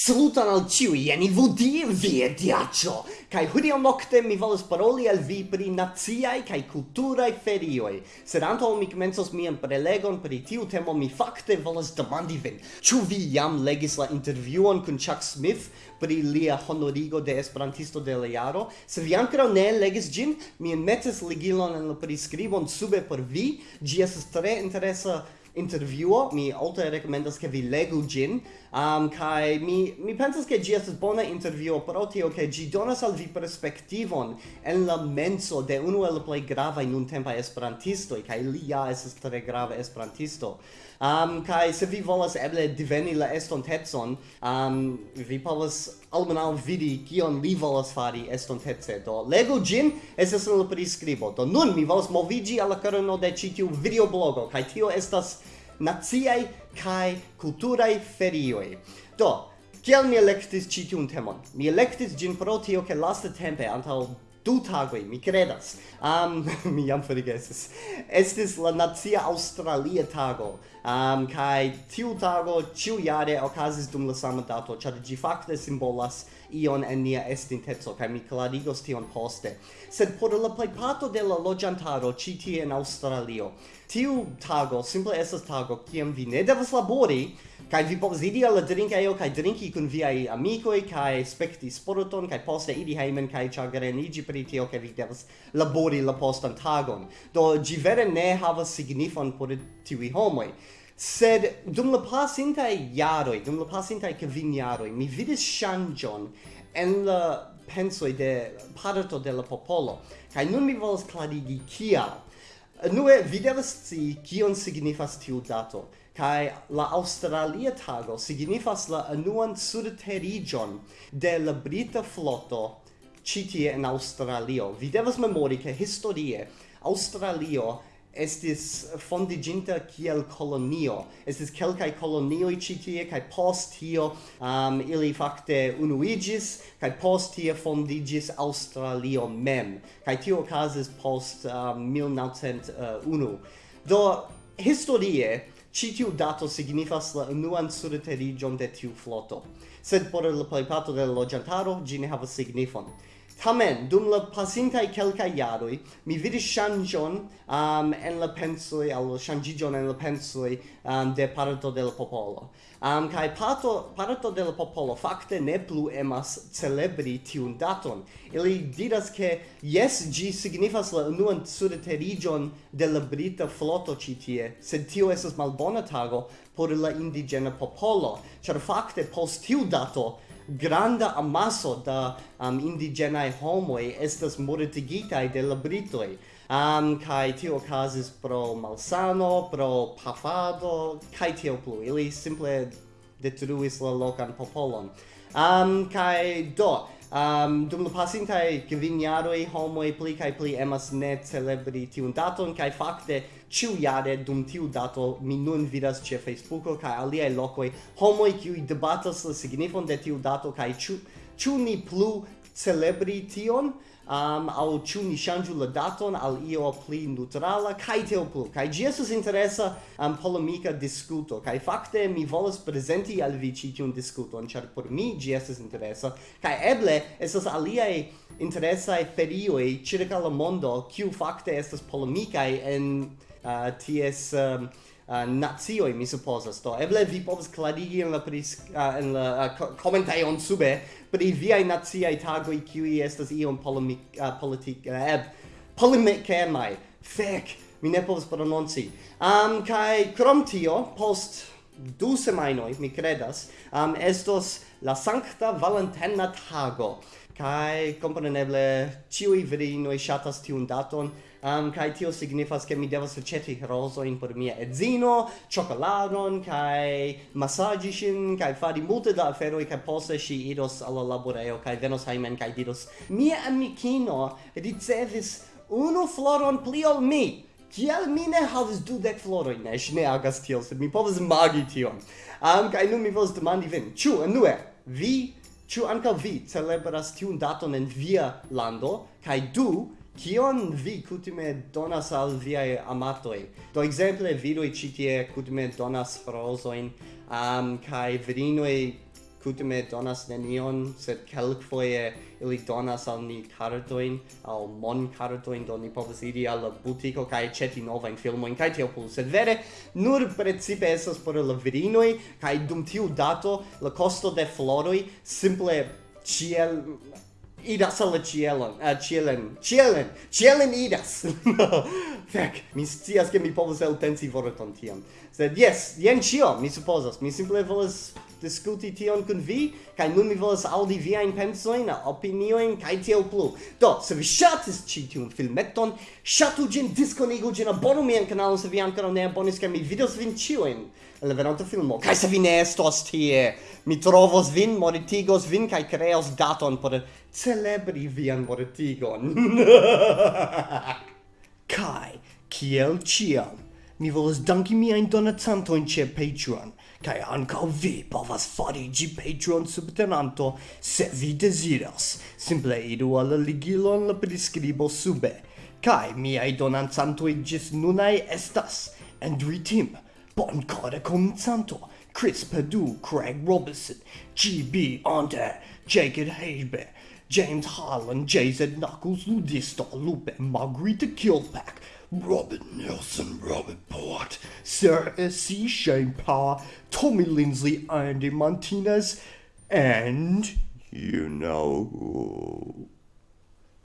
Saluton al ciui, jen Ivudie vie diaccio! Kai hodiaŭ nocte mi volas paroli al vi pri naziai kaj kulturaj ferioi. Sed antaŭ mi komencos mian prelegon pri tiu temo, mi fakte volas demandi vin. Ciu vi jam legis la intervjuon kun Chuck Smith pri lia honorigo de Esperantisto de la jaro? Se vi ancora ne legis gin, mi metes ligilon en la prescribon sube por vi. Gi esas tre interesa intervjuo mi alte rekomendas ke vi legu gin um kai mi mi pensas ke gi estas bona intervjuo pro tio ke gi donas al vi perspektivon en la menso de unu el plej gravaj nuntempa esperantistoj kaj li ja estas tre grava esperantisto. Um kai se vi volas eble diveni la estontecon um vi povas almenaŭ vidi kion li volas fari estonteco. Do legu ĝin estas en la priskribo. Do nun mi volas moviĝi al la kerno de ĉi tiu videoblogo kaj tio estas naciaj kaj kulturaj ferioj. Do, kiel mi elektis ĉi tiun temon? Mi elektis ĝin pro tio ke lastatempe antaŭ du tagoj mi credas um mi jam forgesis. Estis la nacia australia tago. Um kai tiu tago tiu jare okazis dum la sama dato ĉar ĝi fakte simbolas ion en nia estinteco kaj mi klarigos tion poste. Sed por la plejparto de la loĝantaro ĉi tie en Aŭstralio tiu tago simple estas tago kiam vi ne devas labori kai vi povas idi al la drinkejo kai drinki kun viaj amikoj kai spekti sporton kai poste iri hejmen kai ĉagreniĝi pri tio ke vi devas labori la postan tagon. Do ĝi vere ne havas signifon por tiuj homoj. Sed dum la pasintaj jaroj dum la pasintaj kvin jaroj mi vidis ŝanĝon en la pensoj de parto de la popolo. Kaj nun mi volas klarigi kial. Nue, vi devas sci kion signifas tiu dato, kai la Australia tago signifas la anuan surterigion de la Brita floto citie en Australio. Vi devas memori che historie Australio estis fondiginta kiel kolonio. Estis kelkai kolonioi citie, kai post tio um, ili fakte unuigis, kai post tie fondigis Australio mem. Kai tio okazis post um, 1901. Do, historie, Ci tiu dato signifas la unuan surterigion de tiu floto, sed por la plejparto de la loĝantaro ĝi ne havas signifon. Tamen, dum la pasintai quelca iaroi, mi vidis shanjon um, en la pensoi, al shanjijon en la pensoi um, de parto del popolo. Um, kai parto, parto del popolo fakte ne plu emas celebri tiun daton. Ili diras ke yes, gi signifas la unuan sudeterigion de la brita floto citie, sed tio esas malbona tago por la indigena popolo, char fakte post tiu dato granda amaso da um, indigenae homoi estas mortigitai de la Britoi. Um, kai tio casis pro malsano, pro pafado, kai tio plu. Ili simple detruis la locan popolon. Um, kai do, Um, dum la pasintae kvin jaroj homoj pli kai pli emas ne celebri tiun daton kai fakte ĉiujare dum tiu dato mi nun vidas ce Facebooko kai aliaj lokoj. Homoj kiuj debatas la signifon de tiu dato kai ciu ciu ni plu celebri tion um, au chu ni shanju la daton al io pli neutrala, kai teo plu. Kai jesus interesa am um, polemica discuto, kai fakte mi volas presenti al vi ci discuto discuton, char por mi jesus interesa, kai eble esas alia interesa e ferio e circa la mondo, kiu fakte estas polemica en uh, ties... Um, uh, nazioi, mi supposas. Do, eble vi povas clarigi en la, pris, uh, en la uh, commentaion sube pri viai naziai tagoi kiui estas iom polemic, uh, politic, uh, eb, polemicemai. Fek, mi ne povas prononci. Um, kai krom tio, post du semainoi, mi credas, um, estos la Sancta Valentina Tago kai componeble ciui virinoi shatas tiun daton um, kai tio signifas ke mi devas aceti rosoin por mia edzino cioccoladon kai massaggi shin kai fari multe da afero kai poste si iros alla laboreo kai venos haimen kai diros mia amikino ricevis unu floron pli ol mi Kiel mi ne havis dudek floroj, ne, ŝi ne agas tiel, sed mi povas magi tion. Am um, kaj nun mi volas demandi vin, ĉu enue vi Ĉu ankaŭ vi celebras tiun daton en via lando? Kaj du, kion vi kutime donas al viaj amatoj? Do ekzemple viroj ĉi tie kutime donas rozojn, um, kaj virinoj kutime donas nenion, sed kelkfoje ili donas al ni cartoin, al mon kartoin, do ni povas iri al la butiko kaj ĉeti novajn filmojn kaj kai tiopul, Sed vere, nur precipe esas por la virinoi, kaj dum tiu dato la costo de floroi, simple ciel idas al cielon, a cielen, cielen, cielen idas. Fek, mi scias che mi povas elpensi vorton tiam. Sed yes, jen cio, mi supposas, Mi simple volas discuti tion kun vi, kaj nun mi volas aŭdi viajn pensojn, opiniojn kaj tiel plu. Do, se vi ŝatis ĉi tiun filmeton, ŝatu ĝin, diskonigu ĝin, abonu mian kanalon se vi ankoraŭ ne abonis, kaj mi vidos vin ĉiujn en la venonta filmo. Kaj se vi ne estos tie, mi trovos vin, moritigos vin kaj kreos daton por celebri vian moritigon. kaj, kiel ĉiam, mi volas danki miajn donacantojn ĉe Patreon kai anca vi povas farigi Patreon subtenanto se vi desiras. Simple idu al ligilon la priskribo sube, cae miai donanzantoi gis nunai estas Andrew Tim, Boncore Cominzanto, Chris Perdue, Craig Robertson, G.B. Under, Jacob Haber, James Harlan, JZ Knuckles, Ludisto, Lupe, Margarita Kilpack, Robert Nelson, Robert Port, Sarah S.C. Shane Power, Tommy Lindsley, Andy Martinez, and you know who.